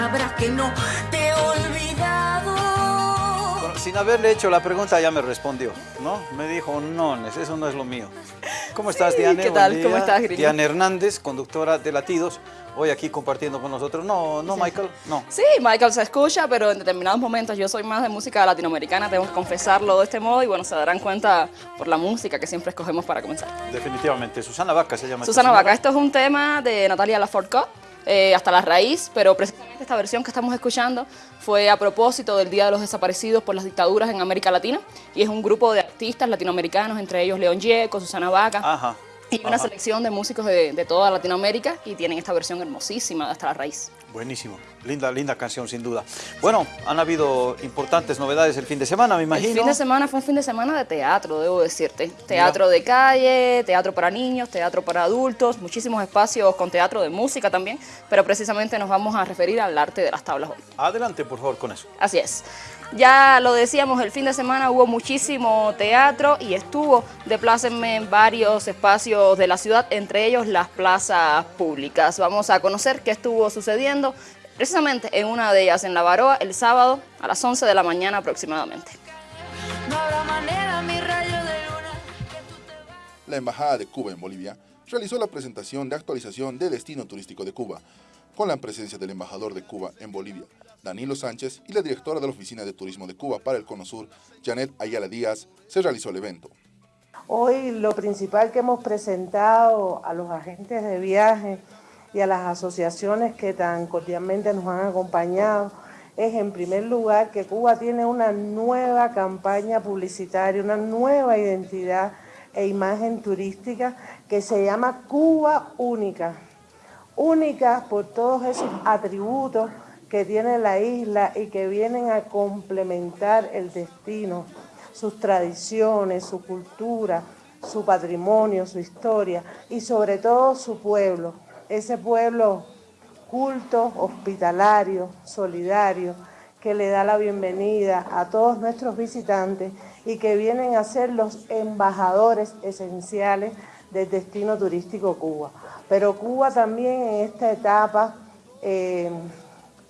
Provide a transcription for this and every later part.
sabrás que no te he olvidado. Bueno, sin haberle hecho la pregunta ya me respondió, ¿no? Me dijo, no, eso no es lo mío. ¿Cómo estás, Diane? ¿Qué tal? ¿Cómo estás, Grillo? Diane Hernández, conductora de Latidos, hoy aquí compartiendo con nosotros. No, no, Michael, no. Sí, Michael se escucha, pero en determinados momentos yo soy más de música latinoamericana, tengo que confesarlo de este modo y bueno, se darán cuenta por la música que siempre escogemos para comenzar. Definitivamente. Susana Vaca se llama. Susana. Vaca, esto es un tema de Natalia Lafourcade, eh, hasta la raíz, pero precisamente esta versión que estamos escuchando fue a propósito del Día de los Desaparecidos por las dictaduras en América Latina y es un grupo de artistas latinoamericanos, entre ellos León Gieco, Susana Vaca. Y una ajá. selección de músicos de, de toda Latinoamérica y tienen esta versión hermosísima de Hasta la Raíz. Buenísimo. Linda, linda canción, sin duda. Bueno, han habido importantes novedades el fin de semana, me imagino. El fin de semana fue un fin de semana de teatro, debo decirte. Teatro de calle, teatro para niños, teatro para adultos, muchísimos espacios con teatro de música también, pero precisamente nos vamos a referir al arte de las tablas hoy. Adelante, por favor, con eso. Así es. Ya lo decíamos, el fin de semana hubo muchísimo teatro y estuvo de plácenme en varios espacios de la ciudad, entre ellos las plazas públicas. Vamos a conocer qué estuvo sucediendo precisamente en una de ellas, en La Baroa, el sábado a las 11 de la mañana aproximadamente. La Embajada de Cuba en Bolivia realizó la presentación de actualización de Destino Turístico de Cuba, con la presencia del embajador de Cuba en Bolivia, Danilo Sánchez, y la directora de la Oficina de Turismo de Cuba para el Cono Sur, Janet Ayala Díaz, se realizó el evento. Hoy lo principal que hemos presentado a los agentes de viaje y a las asociaciones que tan cordialmente nos han acompañado es en primer lugar que Cuba tiene una nueva campaña publicitaria, una nueva identidad e imagen turística que se llama Cuba Única. Única por todos esos atributos que tiene la isla y que vienen a complementar el destino, sus tradiciones, su cultura, su patrimonio, su historia y sobre todo su pueblo, ese pueblo culto, hospitalario, solidario, que le da la bienvenida a todos nuestros visitantes y que vienen a ser los embajadores esenciales del destino turístico Cuba. Pero Cuba también en esta etapa eh,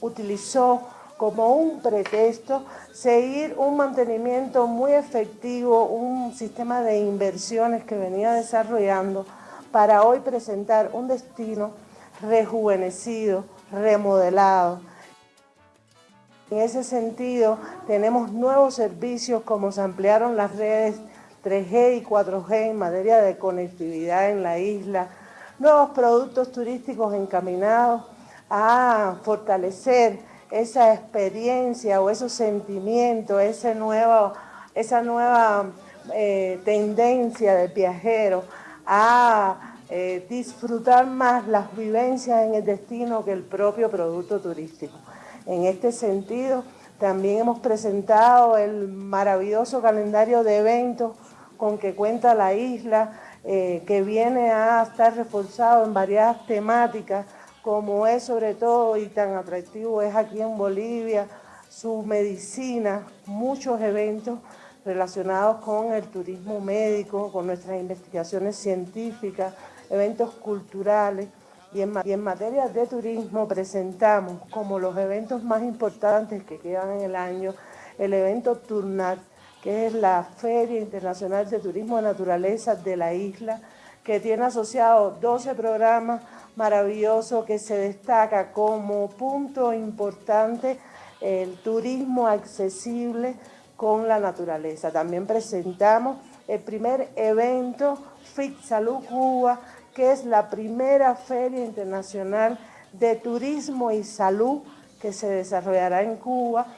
utilizó como un pretexto seguir un mantenimiento muy efectivo, un sistema de inversiones que venía desarrollando para hoy presentar un destino rejuvenecido, remodelado. En ese sentido, tenemos nuevos servicios como se ampliaron las redes 3G y 4G en materia de conectividad en la isla, nuevos productos turísticos encaminados a fortalecer esa experiencia o esos sentimientos, ese nuevo, esa nueva eh, tendencia del viajero a eh, disfrutar más las vivencias en el destino que el propio producto turístico. En este sentido, también hemos presentado el maravilloso calendario de eventos con que cuenta la isla, eh, que viene a estar reforzado en varias temáticas, como es sobre todo y tan atractivo es aquí en Bolivia, su medicina, muchos eventos relacionados con el turismo médico, con nuestras investigaciones científicas, eventos culturales. Y en, y en, materia de turismo presentamos como los eventos más importantes que quedan en el año el evento Turnat, que es la Feria Internacional de Turismo de Naturaleza de la isla, que tiene asociados 12 programas maravillosos que se destaca como punto importante el turismo accesible con la naturaleza. También presentamos el primer evento FIT Salud Cuba, que es la primera feria internacional de turismo y salud que se desarrollará en Cuba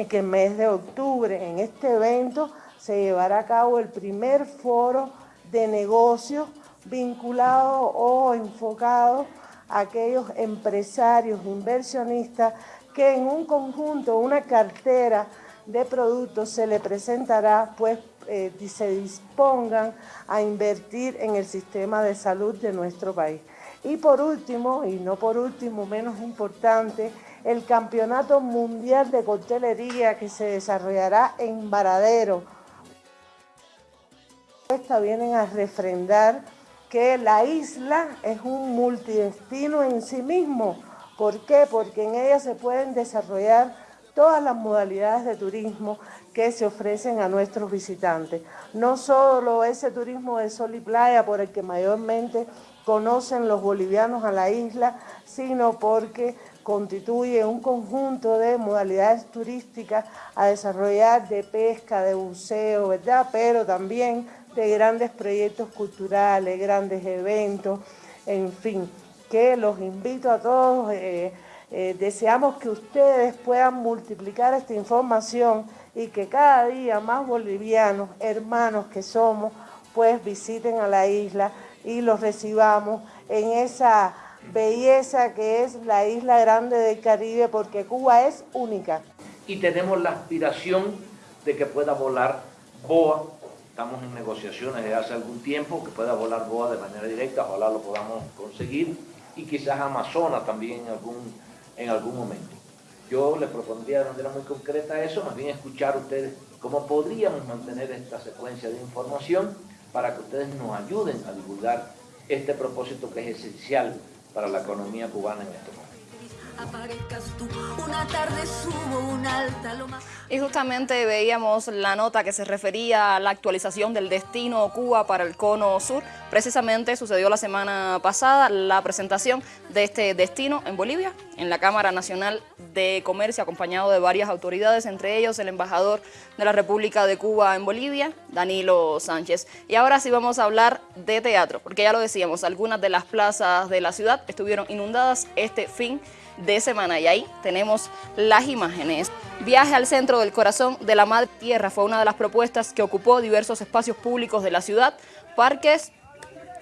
en que el mes de octubre en este evento se llevará a cabo el primer foro de negocios vinculado o enfocado a aquellos empresarios, inversionistas que en un conjunto, una cartera de productos se le presentará, pues eh, se dispongan a invertir en el sistema de salud de nuestro país. Y por último, y no por último, menos importante, el Campeonato Mundial de Coctelería que se desarrollará en Varadero. Esta vienen a refrendar que la isla es un multidestino en sí mismo, ¿Por qué? Porque en ella se pueden desarrollar todas las modalidades de turismo que se ofrecen a nuestros visitantes. No solo ese turismo de sol y playa por el que mayormente conocen los bolivianos a la isla, sino porque constituye un conjunto de modalidades turísticas a desarrollar de pesca, de buceo, ¿verdad? Pero también de grandes proyectos culturales, grandes eventos, en fin, que los invito a todos, eh, eh, deseamos que ustedes puedan multiplicar esta información y que cada día más bolivianos, hermanos que somos, pues visiten a la isla y los recibamos en esa belleza que es la isla grande del Caribe, porque Cuba es única. Y tenemos la aspiración de que pueda volar BOA, estamos en negociaciones desde hace algún tiempo, que pueda volar BOA de manera directa, ojalá lo podamos conseguir, y quizás Amazonas también en algún, en algún momento. Yo les propondría de manera muy concreta eso, más bien escuchar ustedes cómo podríamos mantener esta secuencia de información para que ustedes nos ayuden a divulgar este propósito que es esencial para la economía cubana en este momento. Y justamente veíamos la nota que se refería a la actualización del destino Cuba para el cono sur. Precisamente sucedió la semana pasada la presentación de este destino en Bolivia, en la Cámara Nacional de Comercio, acompañado de varias autoridades, entre ellos el embajador de la República de Cuba en Bolivia, Danilo Sánchez. Y ahora sí vamos a hablar de teatro, porque ya lo decíamos, algunas de las plazas de la ciudad estuvieron inundadas este fin de semana y ahí tenemos las imágenes. Viaje al centro del corazón de la Madre Tierra fue una de las propuestas que ocupó diversos espacios públicos de la ciudad, parques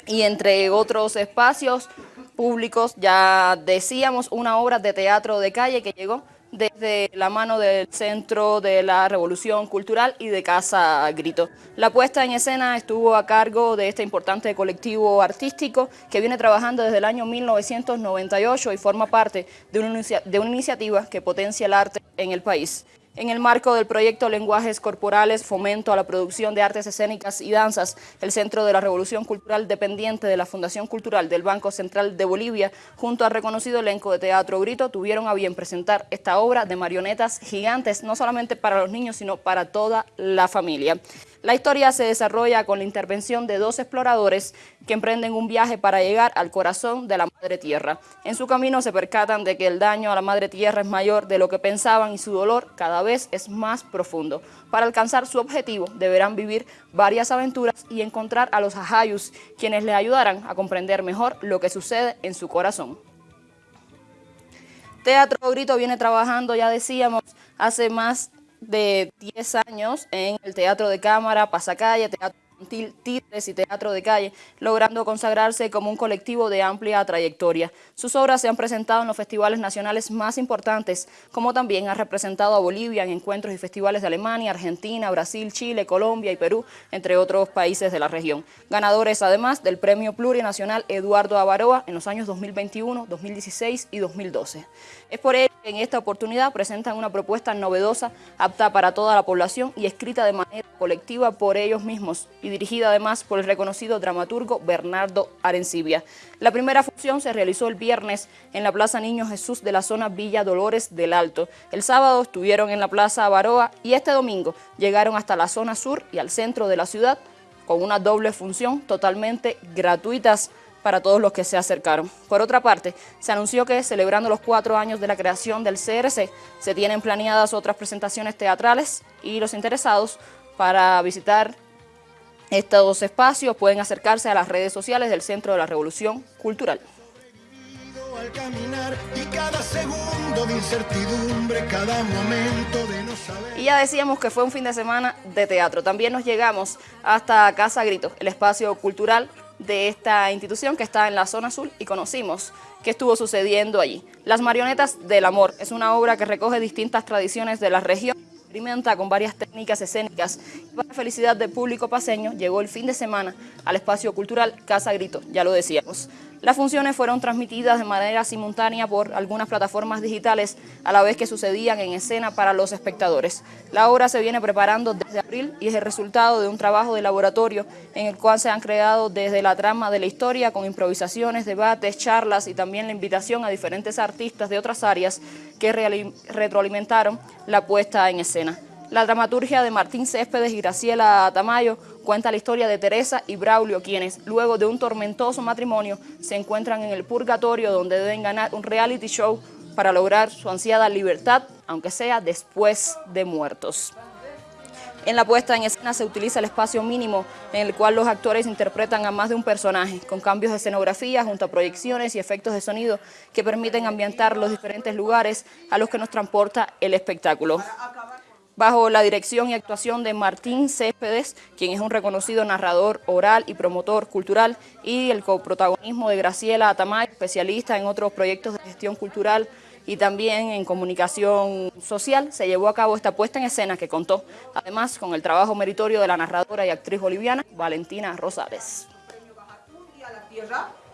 y entre otros espacios públicos, ya decíamos, una obra de teatro de calle que llegó desde la mano del Centro de la Revolución Cultural y de Casa Grito. La puesta en escena estuvo a cargo de este importante colectivo artístico que viene trabajando desde el año 1998 y forma parte de una, de una iniciativa que potencia el arte en el país. En el marco del proyecto Lenguajes Corporales, Fomento a la Producción de Artes Escénicas y Danzas, el Centro de la Revolución Cultural dependiente de la Fundación Cultural del Banco Central de Bolivia, junto al reconocido elenco de Teatro Grito, tuvieron a bien presentar esta obra de marionetas gigantes, no solamente para los niños, sino para toda la familia. La historia se desarrolla con la intervención de dos exploradores que emprenden un viaje para llegar al corazón de la Madre Tierra. En su camino se percatan de que el daño a la Madre Tierra es mayor de lo que pensaban y su dolor cada vez es más profundo. Para alcanzar su objetivo deberán vivir varias aventuras y encontrar a los ajayus, quienes les ayudarán a comprender mejor lo que sucede en su corazón. Teatro Grito viene trabajando, ya decíamos, hace más de 10 años en el Teatro de Cámara, Pasacalle, Teatro Títeres y Teatro de Calle, logrando consagrarse como un colectivo de amplia trayectoria. Sus obras se han presentado en los festivales nacionales más importantes, como también ha representado a Bolivia en encuentros y festivales de Alemania, Argentina, Brasil, Chile, Colombia y Perú, entre otros países de la región. Ganadores además del Premio Plurinacional Eduardo Avaroa en los años 2021, 2016 y 2012. Es por ello que en esta oportunidad presentan una propuesta novedosa, apta para toda la población y escrita de manera colectiva por ellos mismos y dirigida además por el reconocido dramaturgo Bernardo Arencibia. La primera función se realizó el viernes en la Plaza Niño Jesús de la zona Villa Dolores del Alto. El sábado estuvieron en la Plaza Avaroa y este domingo llegaron hasta la zona sur y al centro de la ciudad con una doble función totalmente gratuitas para todos los que se acercaron. Por otra parte, se anunció que celebrando los cuatro años de la creación del CRC, se tienen planeadas otras presentaciones teatrales y los interesados para visitar estos espacios pueden acercarse a las redes sociales del Centro de la Revolución Cultural. Y ya decíamos que fue un fin de semana de teatro. También nos llegamos hasta Casa Grito, el espacio cultural de esta institución que está en la zona azul y conocimos qué estuvo sucediendo allí. Las marionetas del amor es una obra que recoge distintas tradiciones de la región experimenta con varias técnicas escénicas y para felicidad del público paseño llegó el fin de semana al espacio cultural Casa Grito, ya lo decíamos. Las funciones fueron transmitidas de manera simultánea por algunas plataformas digitales a la vez que sucedían en escena para los espectadores. La obra se viene preparando desde abril y es el resultado de un trabajo de laboratorio en el cual se han creado desde la trama de la historia con improvisaciones, debates, charlas y también la invitación a diferentes artistas de otras áreas que retroalimentaron la puesta en escena. La dramaturgia de Martín Céspedes y Graciela Tamayo cuenta la historia de Teresa y Braulio, quienes, luego de un tormentoso matrimonio, se encuentran en el purgatorio donde deben ganar un reality show para lograr su ansiada libertad, aunque sea después de muertos. En la puesta en escena se utiliza el espacio mínimo en el cual los actores interpretan a más de un personaje, con cambios de escenografía junto a proyecciones y efectos de sonido que permiten ambientar los diferentes lugares a los que nos transporta el espectáculo bajo la dirección y actuación de Martín Céspedes, quien es un reconocido narrador oral y promotor cultural, y el coprotagonismo de Graciela Atamay, especialista en otros proyectos de gestión cultural y también en comunicación social, se llevó a cabo esta puesta en escena que contó, además, con el trabajo meritorio de la narradora y actriz boliviana Valentina Rosales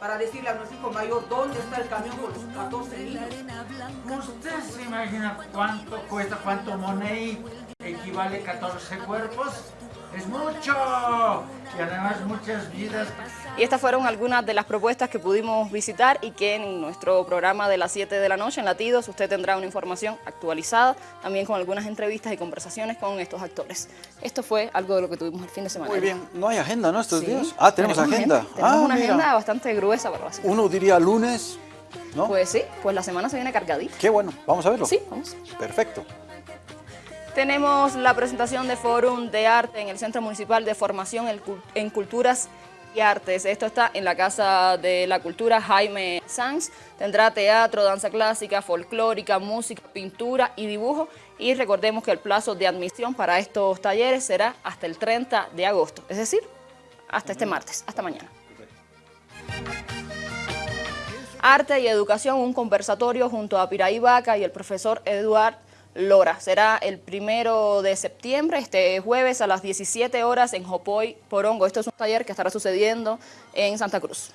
para decirle a nuestro mayor dónde está el camión con los 14 niños. ¿Usted se imagina cuánto cuesta, cuánto money equivale 14 cuerpos? ¡Es mucho! Y además muchas vidas. Y estas fueron algunas de las propuestas que pudimos visitar y que en nuestro programa de las 7 de la noche en Latidos usted tendrá una información actualizada, también con algunas entrevistas y conversaciones con estos actores. Esto fue algo de lo que tuvimos el fin de semana. Muy bien, no hay agenda, ¿no? Estos días. Ah, tenemos, agenda. Tenemos ah, una agenda bastante gruesa para la Uno diría lunes, ¿no? Pues sí, pues la semana se viene cargadita. Qué bueno, vamos a verlo. Sí, vamos. Perfecto. Tenemos la presentación de Fórum de Arte en el Centro Municipal de Formación en Culturas y Artes. Esto está en la Casa de la Cultura Jaime Sanz. Tendrá teatro, danza clásica, folclórica, música, pintura y dibujo. Y recordemos que el plazo de admisión para estos talleres será hasta el 30 de agosto, es decir, hasta este martes, hasta mañana. Arte y Educación, un conversatorio junto a Piraí Vaca y el profesor Eduard Lora. Será el primero de septiembre, este jueves a las 17 horas en Jopoy, Porongo. Esto es un taller que estará sucediendo en Santa Cruz.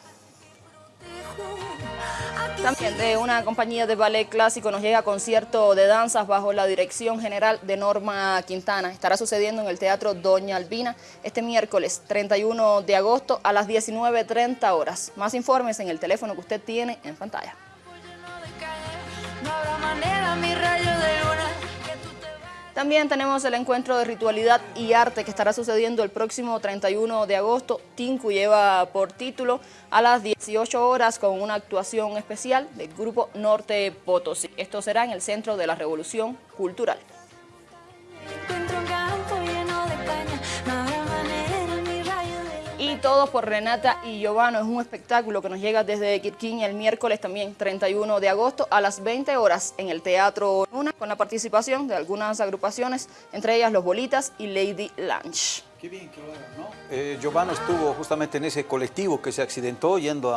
También de una compañía de ballet clásico nos llega concierto de danzas bajo la dirección general de Norma Quintana. Estará sucediendo en el Teatro Doña Albina este miércoles 31 de agosto a las 19.30 horas. Más informes en el teléfono que usted tiene en pantalla. También tenemos el encuentro de ritualidad y arte que estará sucediendo el próximo 31 de agosto. Tinku lleva por título a las 18 horas con una actuación especial del grupo Norte Potosí. Esto será en el Centro de la Revolución Cultural. Por Renata y Giovano. Es un espectáculo que nos llega desde Quirquín el miércoles también, 31 de agosto, a las 20 horas en el Teatro Luna, con la participación de algunas agrupaciones, entre ellas Los Bolitas y Lady Lunch. Qué. Eh, Giovano estuvo justamente en ese colectivo que se accidentó yendo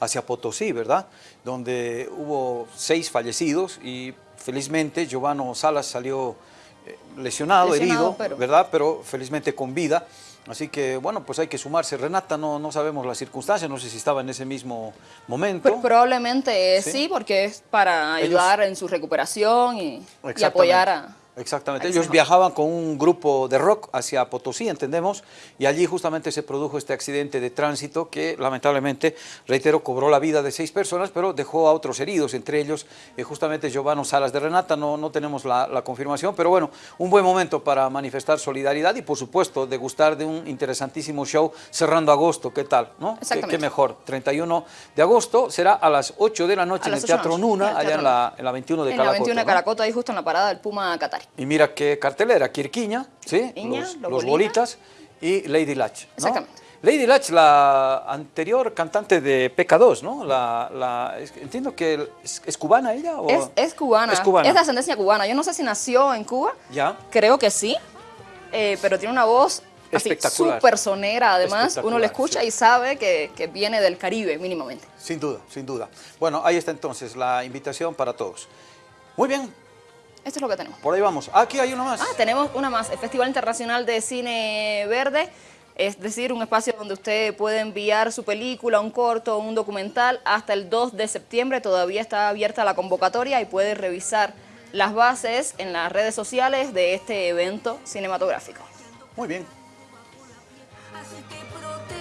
hacia Potosí, ¿verdad? Donde hubo seis fallecidos y felizmente Giovano Salas salió eh, lesionado, herido, ¿verdad? Pero felizmente con vida. Así que, bueno, pues hay que sumarse. Renata, no, no sabemos las circunstancias, no sé si estaba en ese mismo momento. probablemente sí, porque es para ayudar en su recuperación y apoyar a... Exactamente, ellos viajaban con un grupo de rock hacia Potosí, entendemos, y allí justamente se produjo este accidente de tránsito que lamentablemente, reitero, cobró la vida de seis personas, pero dejó a otros heridos, entre ellos eh, justamente Giovanni Salas de Renata, no, no tenemos la, confirmación, pero bueno, un buen momento para manifestar solidaridad y por supuesto degustar de un interesantísimo show cerrando agosto, ¿qué tal? ¿no? ¿Qué, mejor, 31 de agosto, será a las 8 de la noche en el Teatro Nuna, allá en la, en la, 21 de en En la 21 de Caracota, ahí justo en la parada del Puma Qatar. Y mira qué cartelera, Quirquiña, ¿sí? los, bolitas y Lady Latch. Exactamente. Lady Latch, la anterior cantante de PK2, ¿no? La, entiendo que es, cubana ella. ¿o? Es, cubana. es, cubana. Es de ascendencia cubana. Yo no sé si nació en Cuba. Ya. Creo que sí. Eh, pero tiene una voz súper sonera. Además, uno le escucha y sabe que, que viene del Caribe, mínimamente. Sin duda, sin duda. Bueno, ahí está entonces la invitación para todos. Muy bien, esto es lo que tenemos. Por ahí vamos. Aquí hay una más. Ah, tenemos una más. El Festival Internacional de Cine Verde Es decir, un espacio donde usted puede enviar su película, un corto, un documental. Hasta el 2 de septiembre todavía está abierta la convocatoria y puede revisar las bases en las redes sociales de este evento cinematográfico. Muy bien.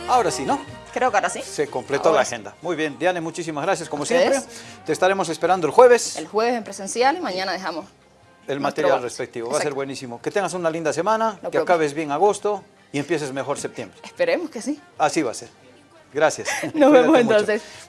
Ahora sí, ¿no? Creo que ahora sí. Se completó Ahora la sí. agenda. Muy bien, Diane, muchísimas gracias como siempre. Te estaremos esperando el jueves. El jueves en presencial y mañana dejamos. El material respectivo. Va a ser buenísimo. Que tengas una linda semana, que acabes bien agosto y empieces mejor septiembre. Esperemos que sí. Así va a ser. Gracias. Nos vemos entonces.